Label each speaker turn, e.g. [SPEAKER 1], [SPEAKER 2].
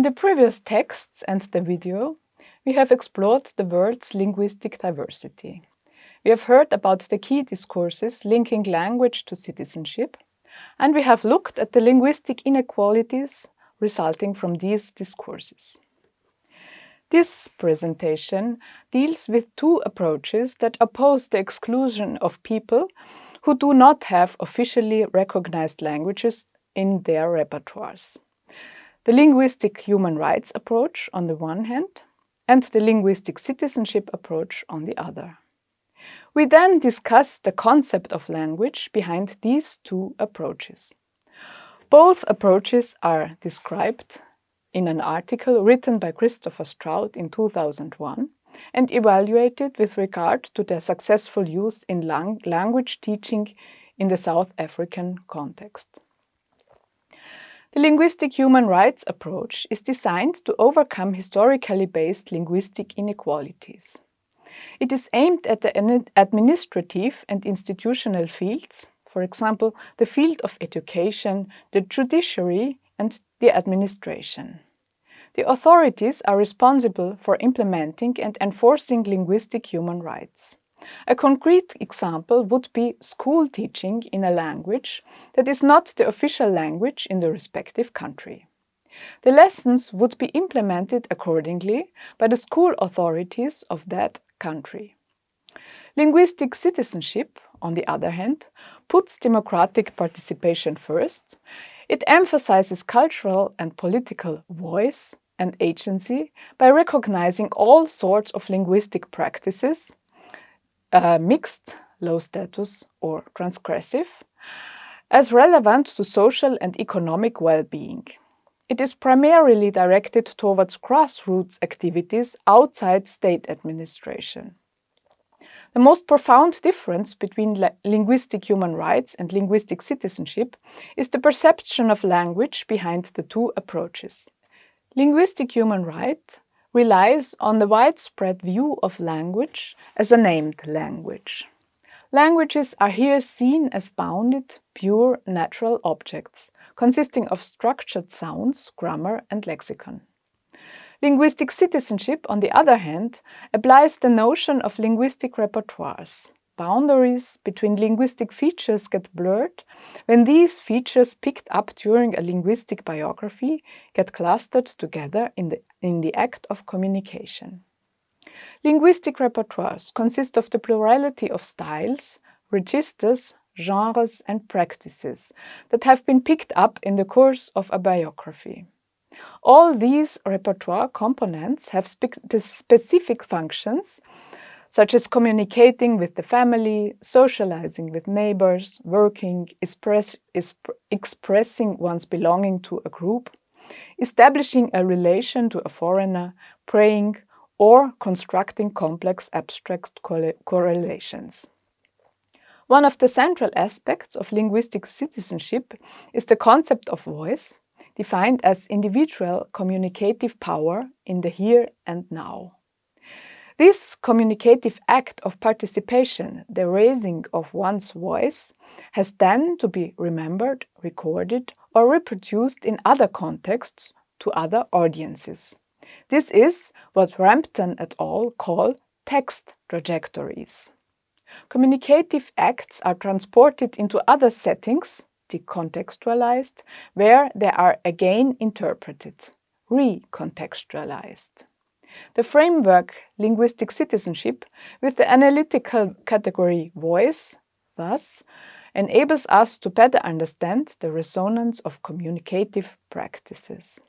[SPEAKER 1] In the previous texts and the video, we have explored the world's linguistic diversity. We have heard about the key discourses linking language to citizenship, and we have looked at the linguistic inequalities resulting from these discourses. This presentation deals with two approaches that oppose the exclusion of people who do not have officially recognized languages in their repertoires. The linguistic human rights approach on the one hand and the linguistic citizenship approach on the other. We then discuss the concept of language behind these two approaches. Both approaches are described in an article written by Christopher Stroud in 2001 and evaluated with regard to their successful use in lang language teaching in the South African context. The linguistic human rights approach is designed to overcome historically based linguistic inequalities. It is aimed at the administrative and institutional fields, for example, the field of education, the judiciary and the administration. The authorities are responsible for implementing and enforcing linguistic human rights. A concrete example would be school teaching in a language that is not the official language in the respective country. The lessons would be implemented accordingly by the school authorities of that country. Linguistic citizenship, on the other hand, puts democratic participation first it emphasizes cultural and political voice and agency by recognizing all sorts of linguistic practices, uh, mixed, low status or transgressive, as relevant to social and economic well-being. It is primarily directed towards grassroots activities outside state administration. The most profound difference between linguistic human rights and linguistic citizenship is the perception of language behind the two approaches. Linguistic human right relies on the widespread view of language as a named language. Languages are here seen as bounded, pure, natural objects, consisting of structured sounds, grammar and lexicon. Linguistic citizenship, on the other hand, applies the notion of linguistic repertoires. Boundaries between linguistic features get blurred when these features picked up during a linguistic biography get clustered together in the, in the act of communication. Linguistic repertoires consist of the plurality of styles, registers, genres and practices that have been picked up in the course of a biography. All these repertoire components have spe specific functions, such as communicating with the family, socializing with neighbors, working, express, expressing one's belonging to a group, establishing a relation to a foreigner, praying, or constructing complex abstract correlations. One of the central aspects of linguistic citizenship is the concept of voice, defined as individual communicative power in the here and now. This communicative act of participation, the raising of one's voice, has then to be remembered, recorded or reproduced in other contexts to other audiences. This is what Rampton et al. call text trajectories. Communicative acts are transported into other settings decontextualized, where they are again interpreted, recontextualized. The framework linguistic citizenship with the analytical category voice, thus, enables us to better understand the resonance of communicative practices.